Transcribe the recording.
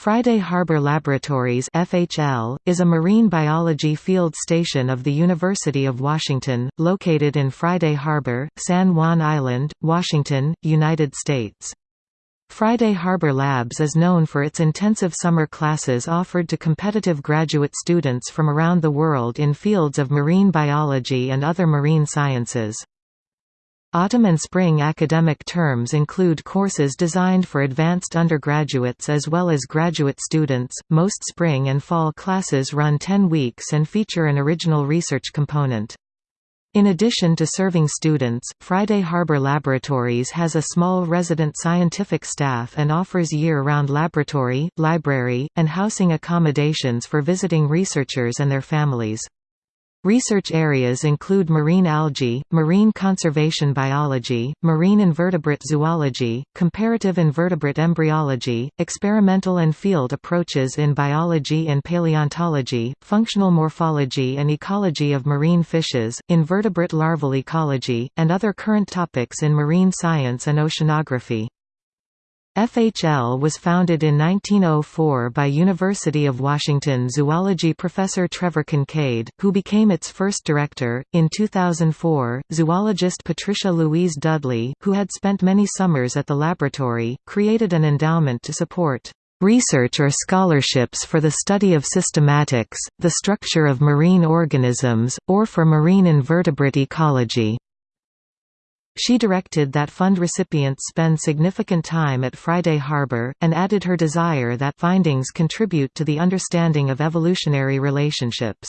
Friday Harbor Laboratories FHL, is a marine biology field station of the University of Washington, located in Friday Harbor, San Juan Island, Washington, United States. Friday Harbor Labs is known for its intensive summer classes offered to competitive graduate students from around the world in fields of marine biology and other marine sciences. Autumn and spring academic terms include courses designed for advanced undergraduates as well as graduate students. Most spring and fall classes run 10 weeks and feature an original research component. In addition to serving students, Friday Harbor Laboratories has a small resident scientific staff and offers year-round laboratory, library, and housing accommodations for visiting researchers and their families. Research areas include marine algae, marine conservation biology, marine invertebrate zoology, comparative invertebrate embryology, experimental and field approaches in biology and paleontology, functional morphology and ecology of marine fishes, invertebrate larval ecology, and other current topics in marine science and oceanography. FHL was founded in 1904 by University of Washington zoology professor Trevor Kincaid, who became its first director. In 2004, zoologist Patricia Louise Dudley, who had spent many summers at the laboratory, created an endowment to support research or scholarships for the study of systematics, the structure of marine organisms, or for marine invertebrate ecology. She directed that fund recipients spend significant time at Friday Harbor, and added her desire that findings contribute to the understanding of evolutionary relationships.